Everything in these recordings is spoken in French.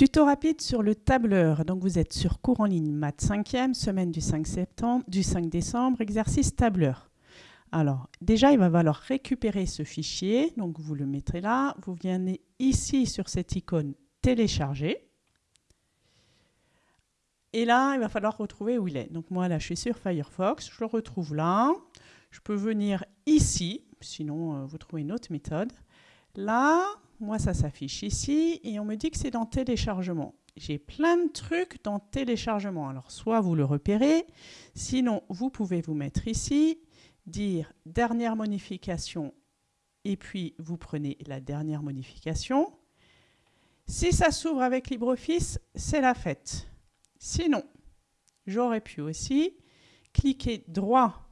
Tuto rapide sur le tableur. Donc vous êtes sur cours en ligne maths 5e, semaine du 5, septembre, du 5 décembre, exercice tableur. Alors déjà, il va falloir récupérer ce fichier. Donc vous le mettrez là. Vous venez ici sur cette icône télécharger. Et là, il va falloir retrouver où il est. Donc moi, là, je suis sur Firefox. Je le retrouve là. Je peux venir ici. Sinon, euh, vous trouvez une autre méthode. Là, moi, ça s'affiche ici et on me dit que c'est dans téléchargement. J'ai plein de trucs dans téléchargement. Alors, soit vous le repérez, sinon, vous pouvez vous mettre ici, dire dernière modification et puis vous prenez la dernière modification. Si ça s'ouvre avec LibreOffice, c'est la fête. Sinon, j'aurais pu aussi cliquer droit,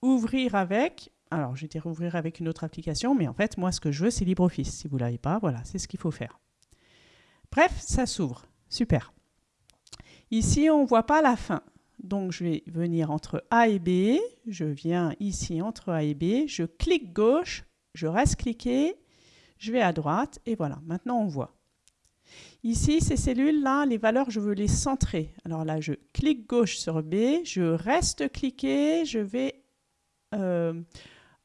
ouvrir avec, alors, je vais ouvrir avec une autre application, mais en fait, moi, ce que je veux, c'est LibreOffice. Si vous ne l'avez pas, voilà, c'est ce qu'il faut faire. Bref, ça s'ouvre. Super. Ici, on ne voit pas la fin. Donc, je vais venir entre A et B. Je viens ici entre A et B. Je clique gauche. Je reste cliqué. Je vais à droite. Et voilà, maintenant, on voit. Ici, ces cellules-là, les valeurs, je veux les centrer. Alors là, je clique gauche sur B. Je reste cliqué. Je vais... Euh,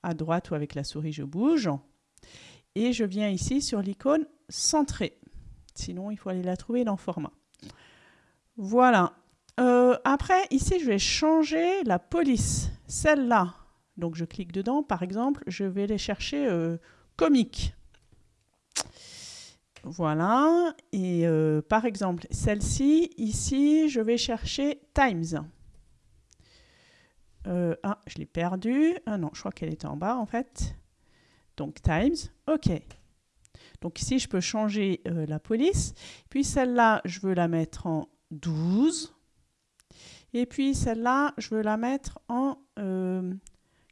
à droite ou avec la souris, je bouge. Et je viens ici sur l'icône centrée. Sinon, il faut aller la trouver dans format. Voilà. Euh, après, ici, je vais changer la police. Celle-là, donc je clique dedans, par exemple, je vais les chercher euh, comique. Voilà. Et euh, par exemple, celle-ci, ici, je vais chercher Times. Ah, je l'ai perdue. Ah non, je crois qu'elle était en bas en fait. Donc times, ok. Donc ici, je peux changer euh, la police. Puis celle-là, je veux la mettre en 12. Et puis celle-là, je veux la mettre en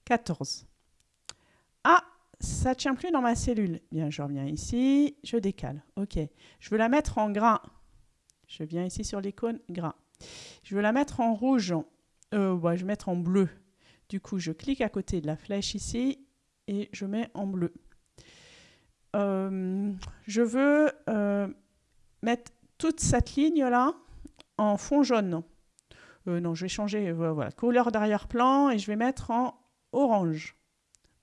14. Euh, ah, ça ne tient plus dans ma cellule. Bien, je reviens ici, je décale. Ok. Je veux la mettre en gras. Je viens ici sur l'icône gras. Je veux la mettre en rouge euh, je vais mettre en bleu. Du coup, je clique à côté de la flèche ici et je mets en bleu. Euh, je veux euh, mettre toute cette ligne-là en fond jaune. Non, je vais changer voilà, couleur d'arrière-plan et je vais mettre en orange.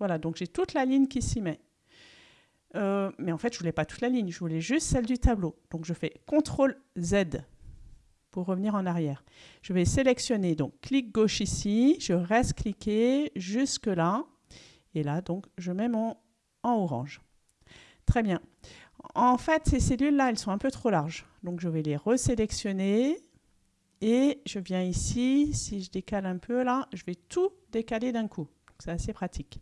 Voilà, donc j'ai toute la ligne qui s'y met. mais en fait, je voulais pas toute la ligne, je voulais juste celle du tableau. Donc je fais CTRL Z pour revenir en arrière. Je vais sélectionner, donc clic gauche ici, je reste cliqué jusque là, et là donc je mets mon en orange. Très bien. En fait, ces cellules-là, elles sont un peu trop larges, donc je vais les resélectionner, et je viens ici, si je décale un peu là, je vais tout décaler d'un coup. C'est assez pratique.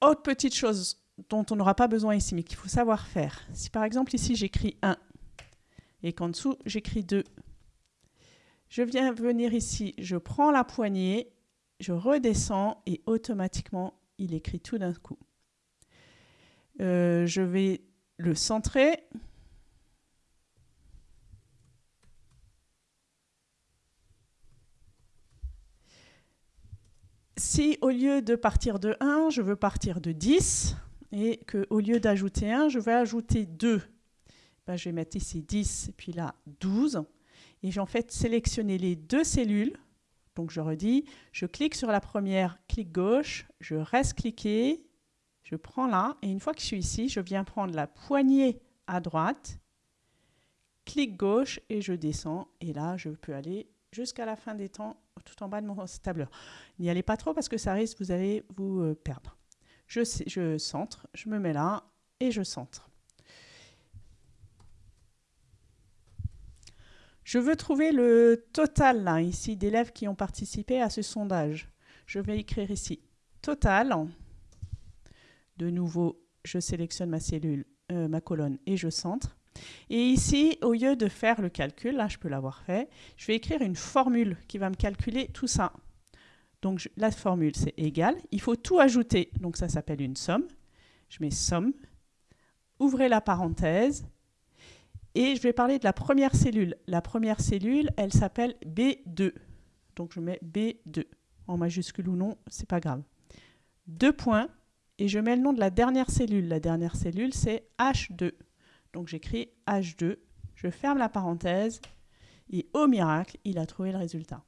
Autre petite chose dont on n'aura pas besoin ici, mais qu'il faut savoir faire. Si par exemple ici j'écris 1, et qu'en dessous, j'écris 2. Je viens venir ici, je prends la poignée, je redescends et automatiquement, il écrit tout d'un coup. Euh, je vais le centrer. Si au lieu de partir de 1, je veux partir de 10, et qu'au lieu d'ajouter 1, je vais ajouter 2, ben, je vais mettre ici 10, puis là 12. Et j'ai en fait sélectionné les deux cellules. Donc je redis, je clique sur la première, clic gauche, je reste cliqué, je prends là, et une fois que je suis ici, je viens prendre la poignée à droite, clic gauche et je descends. Et là, je peux aller jusqu'à la fin des temps, tout en bas de mon tableur. N'y allez pas trop parce que ça risque, vous allez vous euh, perdre. Je centre, je me mets là et je centre. Je veux trouver le total ici d'élèves qui ont participé à ce sondage. Je vais écrire ici total. De nouveau, je sélectionne ma cellule, euh, ma colonne et je centre. Et ici, au lieu de faire le calcul, là je peux l'avoir fait, je vais écrire une formule qui va me calculer tout ça. Donc la formule c'est égal, il faut tout ajouter, donc ça s'appelle une somme. Je mets somme, ouvrez la parenthèse, et je vais parler de la première cellule. La première cellule, elle s'appelle B2. Donc je mets B2. En majuscule ou non, c'est pas grave. Deux points. Et je mets le nom de la dernière cellule. La dernière cellule, c'est H2. Donc j'écris H2, je ferme la parenthèse et au miracle, il a trouvé le résultat.